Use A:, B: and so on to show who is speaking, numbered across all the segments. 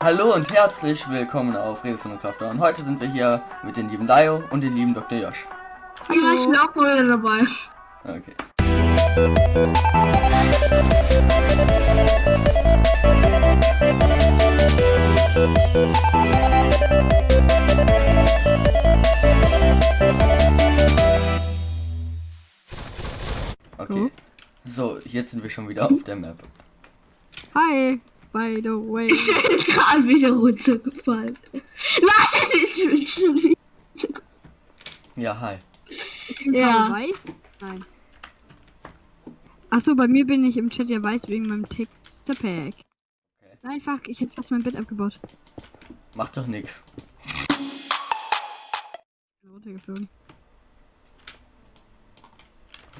A: Hallo und herzlich willkommen auf Redesum und Krafter. Und heute sind wir hier mit dem lieben Laio und dem lieben Dr. Josh.
B: Ja, ich bin auch mal dabei.
A: Okay. Okay. So, jetzt sind wir schon wieder auf der Map.
C: Hi, by the way.
B: Ich bin gerade wieder runtergefallen. Nein, ich bin schon wieder.
A: Ja, hi.
C: Ich bin
B: Ja.
C: weiß? Nein. Achso, bei mir bin ich im Chat ja weiß wegen meinem Textpack. Nein, fuck, ich hätte fast mein Bett abgebaut.
A: Macht doch nix.
C: Bin runtergeflogen.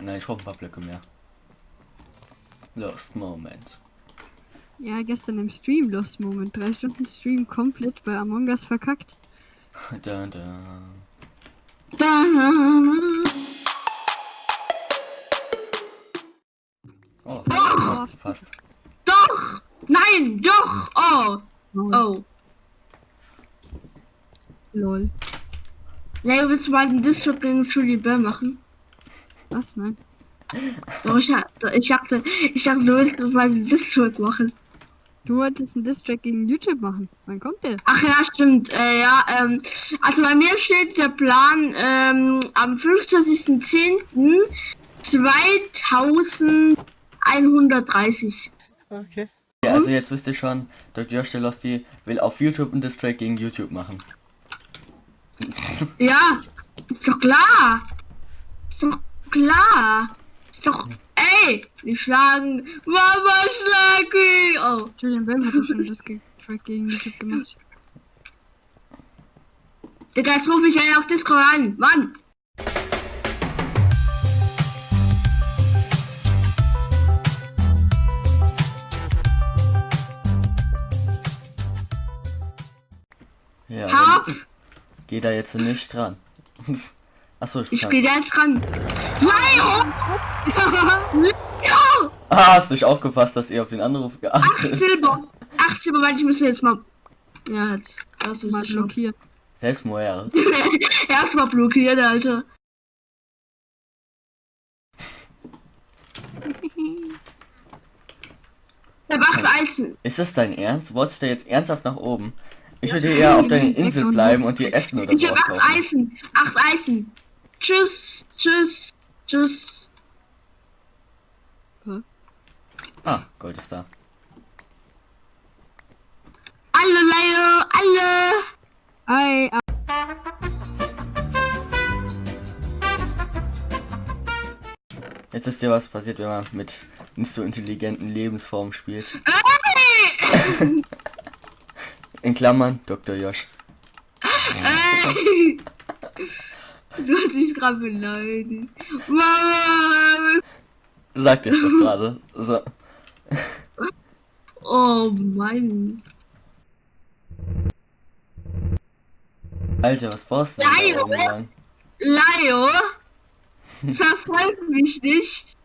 A: Nein, ich brauche ein paar Blöcke mehr. Lost Moment.
C: Ja, gestern im Stream Lost Moment. Drei Stunden Stream komplett bei Among Us verkackt.
A: Da, da.
B: Da.
A: Oh,
C: Oh.
A: fast.
B: Doch! Nein, doch! Oh!
C: Oh.
B: Oh.
C: Lol.
B: Leo, willst du mal den Discord gegen Julie Bell machen?
C: Was? Nein.
B: Doch, ich, ich dachte, ich dachte, du willst mal den Discord machen.
C: Du wolltest einen Distrack gegen YouTube machen. Wann kommt der?
B: Ach ja, stimmt. Äh, ja, ähm, also bei mir steht der Plan ähm, am 25.10. 2130.
A: Okay. Ja, also jetzt wisst ihr schon, Dr. Josh der Losty will auf YouTube einen Distrack gegen YouTube machen.
B: Ja, ist doch klar. Ist doch klar. Ist doch. Ey, wir schlagen. Mama, schlag ihn. Oh.
C: Julian Bam hat doch schon das Distrack gegen YouTube gemacht.
B: Digga, jetzt rufe ich einen auf Discord an. Mann.
A: Ja,
B: Hab.
A: dann geh da jetzt nicht dran. Achso, ich
B: Ich gehe jetzt ran. Leo! Leo!
A: Ah, hast dich aufgepasst, dass ihr auf den Anruf geachtet
B: Acht Silber. Acht Silber, weil ich müsste jetzt mal. Ja, jetzt. Hast du
C: Mal
B: es schon.
C: blockiert.
A: Selbstmord.
B: Erstmal blockiert, Alter. Der macht Eisen.
A: Ist das dein Ernst? Wolltest du jetzt ernsthaft nach oben? Ich würde eher auf deiner Insel bleiben und dir Essen oder
B: Ich
A: so
B: hab acht. Eisen. Acht Eisen. Tschüss. Tschüss. Tschüss.
A: Ah, Gold ist da.
B: Alle, Leo. Alle.
C: Hi, ah,
A: Jetzt ist dir was passiert, wenn man mit nicht so intelligenten Lebensformen spielt.
B: Ey!
A: In Klammern, Dr. Josh.
B: Ey! Du hast mich gerade beleidigt. Mama.
A: Sagt ihr doch gerade. So.
B: Oh Mann.
A: Alter, was brauchst du denn lang?
B: Leo. Verfolg mich nicht.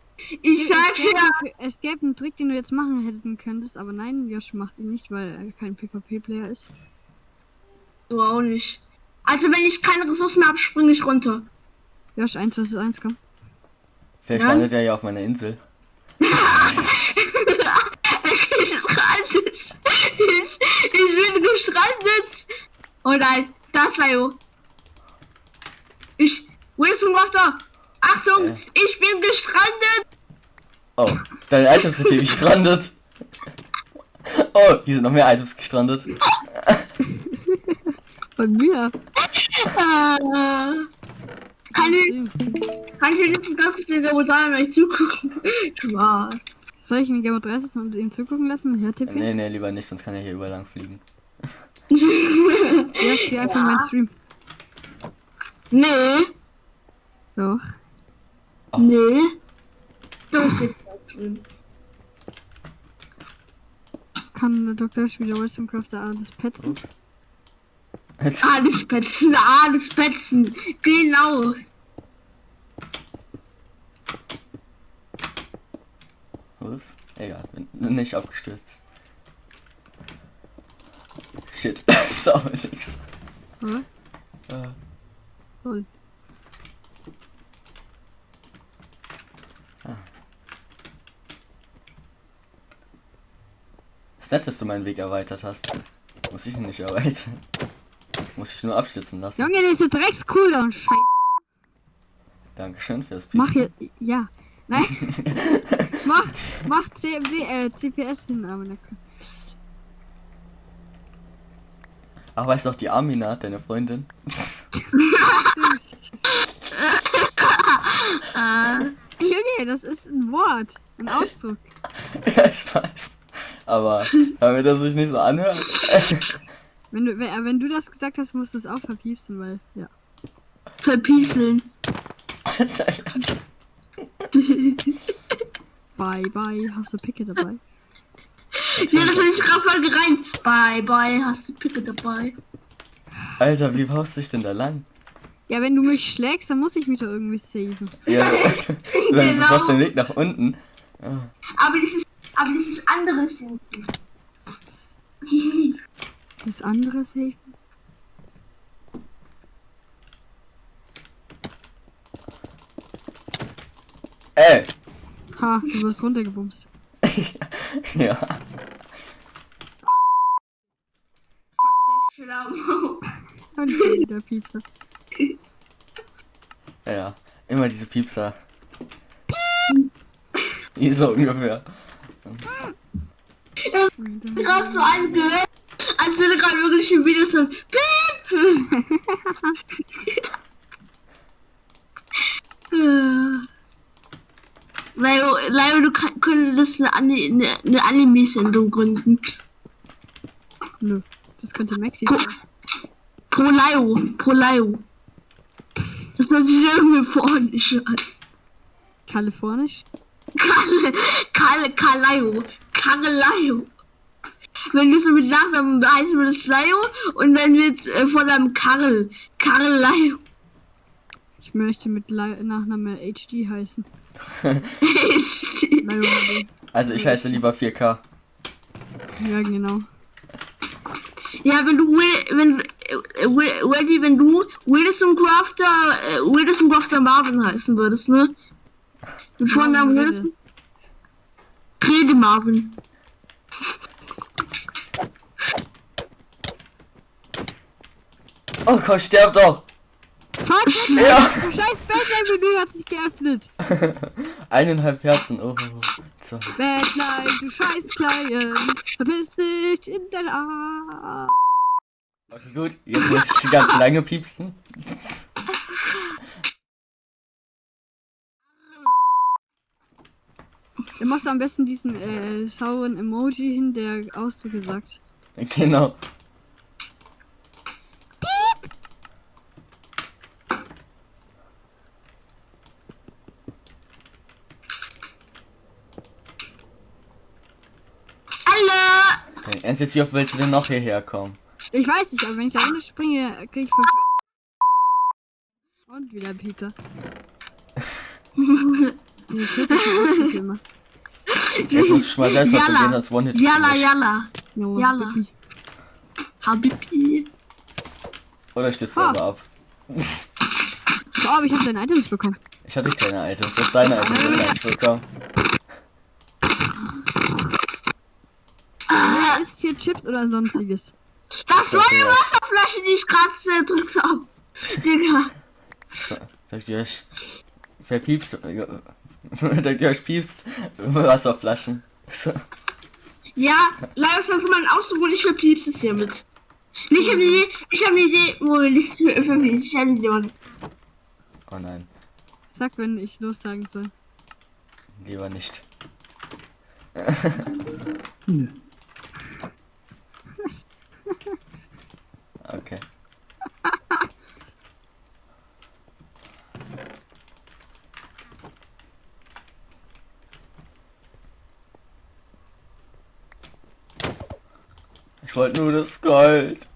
B: Ich sag
C: es,
B: ja.
C: es gäbe einen Trick, den du jetzt machen hätten könntest, aber nein, Josh macht ihn nicht, weil er kein PvP-Player ist.
B: Du auch nicht. Also wenn ich keine Ressourcen mehr habe, springe ich runter.
C: Josh, 1 vs 1, komm.
A: Vielleicht landet er ja auf meiner Insel.
B: gestrandet. Ich, ich bin gestrandet. Oh nein, das Leo. Ich. Wo ist Rafter? Achtung,
A: Äh.
B: ich bin gestrandet.
A: Oh, deine Items sind hier gestrandet. Oh, hier sind noch mehr Items gestrandet.
C: Bei mir.
B: Äh, kann ich, kann ich mir nicht ganz kurz den Rosan euch zugucken? Spaß.
C: Soll ich ihn Game of 3 setzen und ihm zugucken lassen? Herr Tippi?
A: Nee, nee, lieber nicht, sonst kann er hier überall lang fliegen.
C: Josh, geh einfach in meinen Stream.
B: Nee,
C: Doch.
A: Oh.
B: nee. Doch, ich geh's ganz drin.
C: Kann Dr. Josh wieder Wisdom Crafter alles petzen?
A: Jetzt,
B: Alles petzen, alles petzen. Genau.
A: ups, egal, bin nicht abgestürzt. Shit, auch nix.
C: Hä?
A: Äh,
C: Lol.
A: ist nett, dass du meinen Weg erweitert hast. Muss ich ihn nicht erweitern. Muss ich nur abstützen lassen.
C: Junge, diese Drecks-Cooldown, scheiße.
A: Dankeschön fürs
C: Mach
A: Piepsen.
C: hier, ja. Nein. mach, mach CMD, äh, CPS hin, aber na komm.
A: Ach, weißt du noch die Amina, deine Freundin?
C: Junge, das ist ein Wort, ein Ausdruck.
A: ja, ich weiß. Aber damit das sich nicht so anhört.
C: Wenn du, wenn, äh, wenn du das gesagt hast, musst du es auch verpiepsen, weil, ja.
B: Verpieseln.
C: Bye, bye, hast du Picke dabei?
B: Ja, das hat sich gerade voll gereimt. Bye, bye, hast du Picke dabei.
A: Alter, wie baust du dich denn da lang?
C: Ja, wenn du mich schlägst, dann muss ich mich doch irgendwie saven.
A: Ja, du, du
B: Genau.
A: machst den Weg nach unten.
B: Aber dieses, aber dieses andere ist
C: Ist das andere safe?
A: Ey!
C: Ha, du wirst runtergebumst.
A: Ja.
C: Und wieder Piepser.
A: Ja. Immer diese Piepser. So ungefähr.
B: Gerade so angehört, als würde gerade wirklich ein Video so. Leo, Leo, du kann- könntest eine, eine, eine Anime-Sendung gründen.
C: Nö, das könnte Maxi sein.
B: pro Leo, pro Leo. Das hört sich irgendwie vornisch an.
C: Kalifornisch?
B: Kalle, Kalle, Kaleo, Wenn du so mit Nachnamen heißt du das Leo und wenn mit äh, vor deinem Karl, Kareleo.
C: Ich möchte mit Li Nachname HD heißen. Lionel.
A: Also ich heiße lieber 4K.
C: Ja, genau.
B: ja, wenn du, Will- wenn, äh, Will- Weddy, wenn du Wilson Crafter, äh, Wilson Crafter Marvin heißen würdest, ne? Mit Vornamen Wilson? Rede Marvin.
A: Oh Gott, sterb doch!
C: Fuck,
A: Ja.
C: du scheiß Batman-Menü hat sich geöffnet.
A: Eineinhalb Herzen, oh. So.
C: Batman, du scheiß Klein. Verpiss dich in dein Arsch.
A: Okay, gut. Jetzt muss ich ganz lange piepsen.
C: Dann machst du am besten diesen äh, sauren Emoji hin, der Ausdrücke sagt.
A: Genau.
B: Alle!
A: Wie oft willst du denn noch hierher kommen?
C: Ich weiß nicht, aber wenn ich da runter springe, krieg ich fünf. Und wieder Peter.
A: Jetzt musst du schon mal selbst was
B: Yalla.
A: probieren, als One-Hit.
B: Yalla,
A: Finish.
B: yalla. Jalla.
C: wirklich.
B: Habibi.
A: Oder stehst du selber ab?
C: Oh, aber ich habe deine Items bekommen.
A: Ich hatte keine Items, das ist deine Items, die ich bekommen.
C: Wer isst hier Chips oder sonstiges?
B: Das war
A: ja.
B: Wasserflasche, die ich gerade zerdrückt habe. Digga.
A: So, Sagt ihr euch verpiepst? Sagt ihr euch piepst? Wasserflaschen.
B: Ja, leider ist einfach mal ein Ausdruck und ich verpiepst es hiermit. Ich habe eine Idee, ich habe eine Idee, wo wir nicht für verpiepst. Ich habe eine Idee.
A: Oh nein,
C: Sag, wenn ich los sagen soll.
A: lieber nicht. Okay. Ich wollte nur das Gold.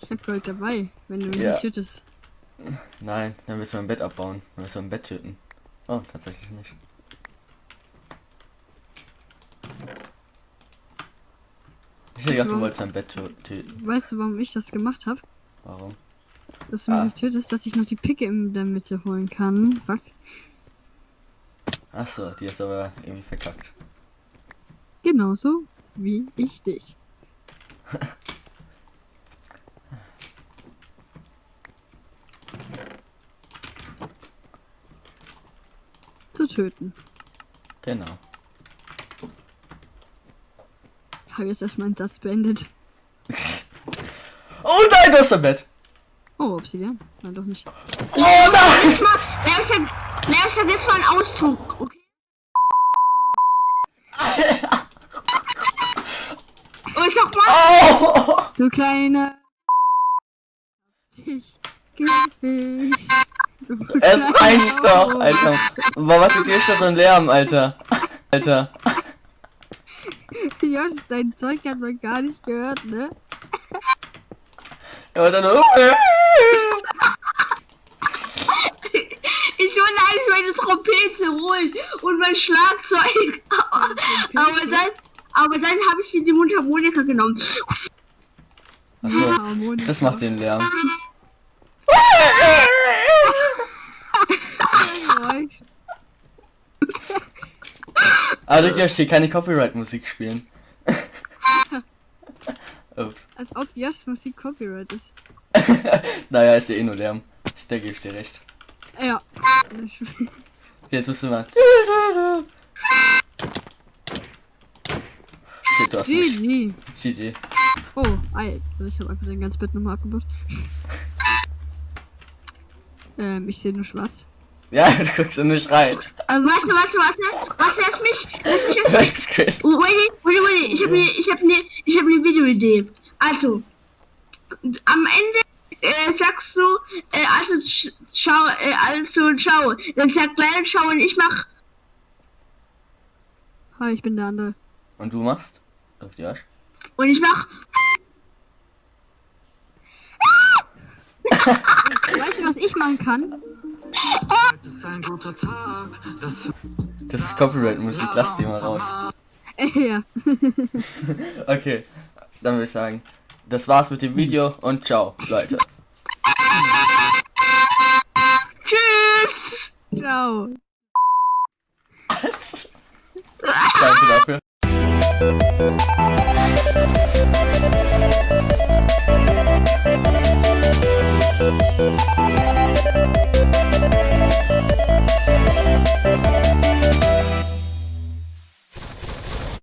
C: Ich hab Gold dabei, wenn du mich
A: Ja.
C: nicht tötest.
A: Nein, dann müssen wir ein Bett abbauen. Dann müssen wir ein Bett töten. Oh, tatsächlich nicht. Ich hätte gedacht, du wolltest dein Bett tö- töten.
C: Weißt du, warum ich das gemacht habe?
A: Warum?
C: Dass du mich
A: Ah.
C: nicht tötest, dass ich noch die Picke in der Mitte holen kann. Fuck.
A: Achso, die ist aber irgendwie verkackt.
C: Genauso wie ich dich. Zu töten.
A: Genau.
C: Habe jetzt erstmal einen Satz beendet.
A: Oh nein, du hast dein Bett!
C: Oh, Obsidian. Nein, doch nicht.
A: Oh nein!
B: Jetzt mal, na, ich sag, ich sag jetzt mal einen Ausdruck, okay? Und noch mal,
A: Oh!
C: Du kleine. Ich. Ich.
A: Es reicht doch, Alter. Warum macht ihr schon so einen Lärm, Alter? Alter.
C: Josh, dein Zeug hat man gar nicht gehört, ne?
A: Ja, dann
B: ich wollte eigentlich meine Trompete holen und mein Schlagzeug. aber dann, aber dann habe ich die Mundharmonika genommen.
A: Achso, das macht den Lärm. Aber du darfst hier keine Copyright-Musik spielen.
C: Als ob Josh Musik Copyright ist.
A: naja, ist ja eh nur Lärm. Ich denke, ich dir recht.
C: Ja.
A: Jetzt müssen wir. Shit, du hast.
C: GG.
A: GG.
C: Oh, Alter, ich habe einfach dein ganzes Bett nochmal abgebaut. ähm, ich sehe nur schwarz.
A: Ja, du guckst ja nicht rein.
B: Also warte, warte, warte. Warte, lass mich, lass mich jetzt Wait, wait, wait, ich habe eine, ich habe eine, ich habe eine Videoidee. Also, am Ende äh, sagst du, äh, also sch- schau, äh, also schau. Dann sagt leider schau und ich mach.
C: Hi, ich bin der andere.
A: Und du machst? Doch, ja.
B: Und ich mach.
C: Weißt du, was ich machen kann?
D: Es ist ein guter Tag, das
A: ist Copyright-Musik, lass die mal raus.
C: Ja.
A: Okay, dann würde ich sagen, das war's mit dem Video und ciao, Leute.
B: Tschüss!
C: Ciao.
A: Danke dafür.